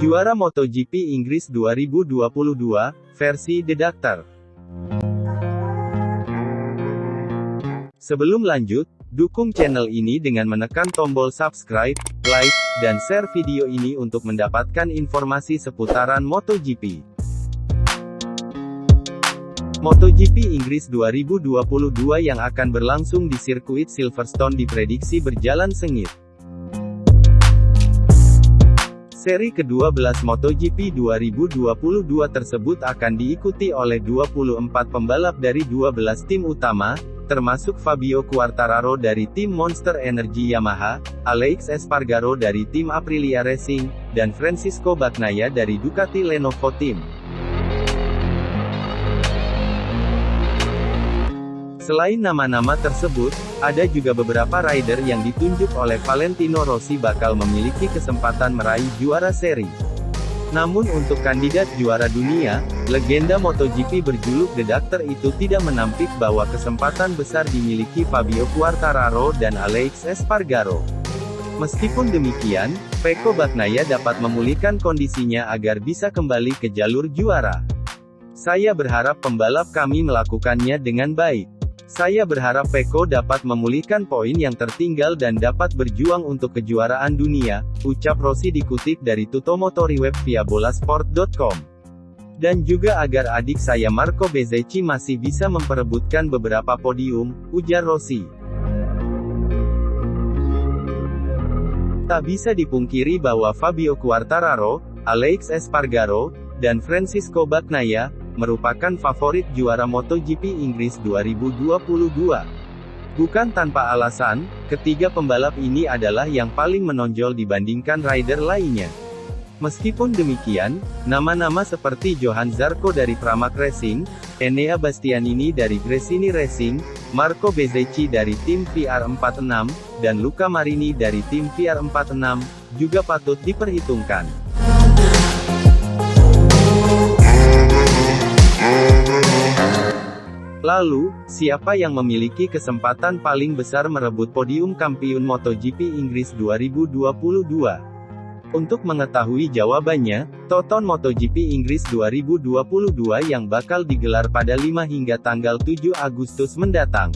Juara MotoGP Inggris 2022, versi The Doctor. Sebelum lanjut, dukung channel ini dengan menekan tombol subscribe, like, dan share video ini untuk mendapatkan informasi seputaran MotoGP. MotoGP Inggris 2022 yang akan berlangsung di sirkuit Silverstone diprediksi berjalan sengit. Seri ke-12 MotoGP 2022 tersebut akan diikuti oleh 24 pembalap dari 12 tim utama, termasuk Fabio Quartararo dari tim Monster Energy Yamaha, Alex Espargaro dari tim Aprilia Racing, dan Francisco Bagnaia dari Ducati Lenovo Team. Selain nama-nama tersebut, ada juga beberapa rider yang ditunjuk oleh Valentino Rossi bakal memiliki kesempatan meraih juara seri. Namun untuk kandidat juara dunia, legenda MotoGP berjuluk The Doctor itu tidak menampik bahwa kesempatan besar dimiliki Fabio Quartararo dan Alex Espargaro. Meskipun demikian, Peko Bagnaia dapat memulihkan kondisinya agar bisa kembali ke jalur juara. Saya berharap pembalap kami melakukannya dengan baik. Saya berharap Peko dapat memulihkan poin yang tertinggal dan dapat berjuang untuk kejuaraan dunia, ucap Rossi dikutip dari Tutomotori web via bolasport.com. Dan juga agar adik saya Marco Bezzecchi masih bisa memperebutkan beberapa podium, ujar Rossi. Tak bisa dipungkiri bahwa Fabio Quartararo, Alex Espargaro, dan Francisco Bagnaia, merupakan favorit juara MotoGP Inggris 2022. Bukan tanpa alasan, ketiga pembalap ini adalah yang paling menonjol dibandingkan rider lainnya. Meskipun demikian, nama-nama seperti Johan Zarco dari Pramac Racing, Enea Bastianini dari Gresini Racing, Marco Bezzecchi dari tim VR46, dan Luca Marini dari tim VR46, juga patut diperhitungkan. Lalu, siapa yang memiliki kesempatan paling besar merebut podium kampiun MotoGP Inggris 2022? Untuk mengetahui jawabannya, tonton MotoGP Inggris 2022 yang bakal digelar pada 5 hingga tanggal 7 Agustus mendatang.